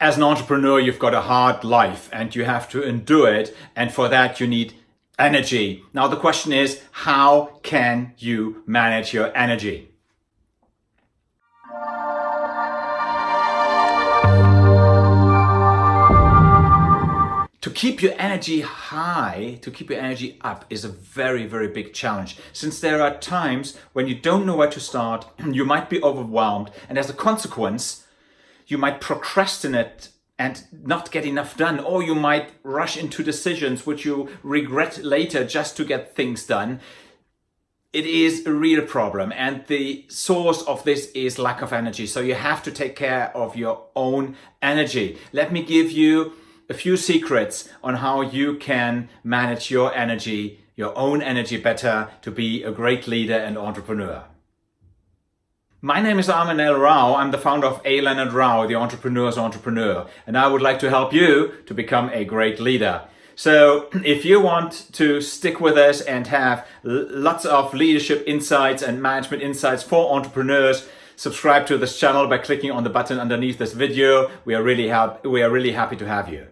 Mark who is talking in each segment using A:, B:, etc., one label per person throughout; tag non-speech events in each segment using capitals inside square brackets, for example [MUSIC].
A: As an entrepreneur, you've got a hard life and you have to endure it. And for that, you need energy. Now, the question is, how can you manage your energy? To keep your energy high, to keep your energy up is a very, very big challenge. Since there are times when you don't know where to start, [CLEARS THROAT] you might be overwhelmed, and as a consequence, you might procrastinate and not get enough done, or you might rush into decisions which you regret later just to get things done. It is a real problem and the source of this is lack of energy. So you have to take care of your own energy. Let me give you a few secrets on how you can manage your energy, your own energy better to be a great leader and entrepreneur. My name is Armin L. Rao. I'm the founder of A. Leonard Rao, the entrepreneur's entrepreneur, and I would like to help you to become a great leader. So [CLEARS THROAT] if you want to stick with us and have lots of leadership insights and management insights for entrepreneurs, subscribe to this channel by clicking on the button underneath this video. We are really, we are really happy to have you.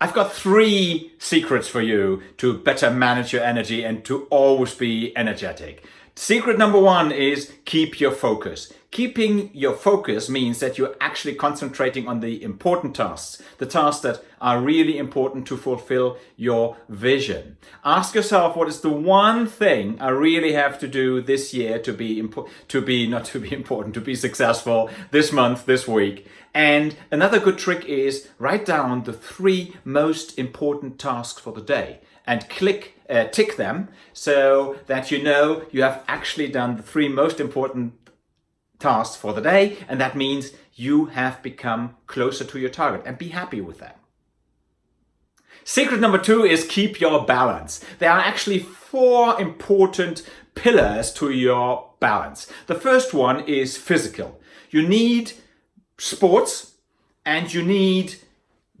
A: I've got three secrets for you to better manage your energy and to always be energetic. Secret number one is keep your focus. Keeping your focus means that you're actually concentrating on the important tasks, the tasks that are really important to fulfill your vision. Ask yourself what is the one thing I really have to do this year to be to be not to be important, to be successful this month, this week. And another good trick is write down the three most important tasks for the day and click uh, tick them so that you know you have actually done the three most important tasks for the day and that means you have become closer to your target and be happy with that. Secret number two is keep your balance. There are actually four important pillars to your balance. The first one is physical. You need sports and you need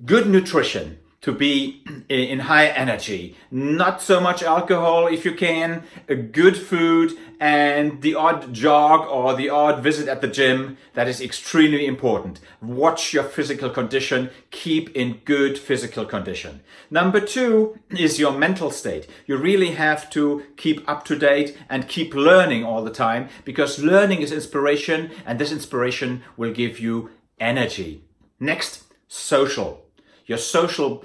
A: good nutrition to be in high energy. Not so much alcohol if you can, a good food and the odd jog or the odd visit at the gym. That is extremely important. Watch your physical condition. Keep in good physical condition. Number two is your mental state. You really have to keep up to date and keep learning all the time because learning is inspiration and this inspiration will give you energy. Next, social. Your social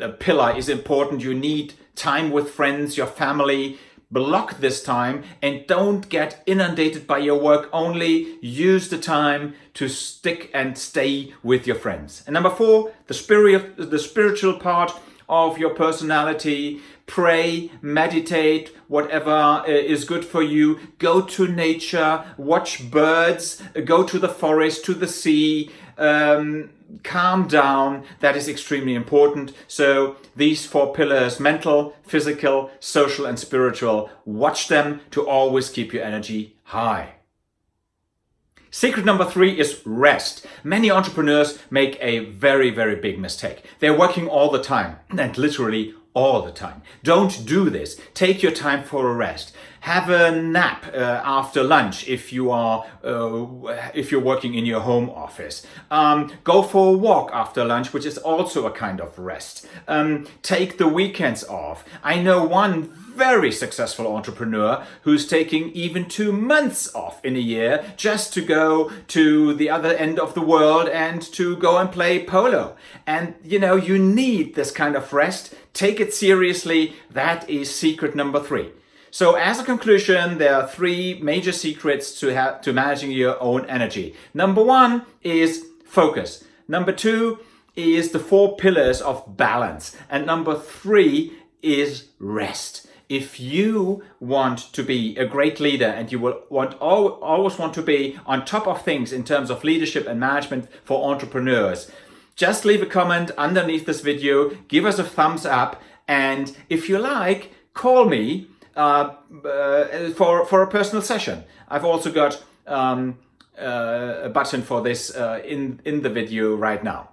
A: uh, pillar is important. You need time with friends, your family. Block this time and don't get inundated by your work. Only use the time to stick and stay with your friends. And number four, the spirit, the spiritual part of your personality. Pray, meditate, whatever uh, is good for you. Go to nature, watch birds, go to the forest, to the sea, um, calm down. That is extremely important. So these four pillars, mental, physical, social and spiritual, watch them to always keep your energy high. Secret number three is rest. Many entrepreneurs make a very, very big mistake. They're working all the time and literally all the time. Don't do this. Take your time for a rest. Have a nap uh, after lunch if you are uh, if you're working in your home office. Um, go for a walk after lunch, which is also a kind of rest. Um, take the weekends off. I know one very successful entrepreneur who's taking even two months off in a year just to go to the other end of the world and to go and play polo. And you know, you need this kind of rest. Take it seriously. That is secret number three. So as a conclusion, there are three major secrets to, have, to managing your own energy. Number one is focus. Number two is the four pillars of balance. And number three is rest if you want to be a great leader and you will want always want to be on top of things in terms of leadership and management for entrepreneurs, just leave a comment underneath this video, give us a thumbs up, and if you like, call me uh, uh, for, for a personal session. I've also got um, uh, a button for this uh, in, in the video right now.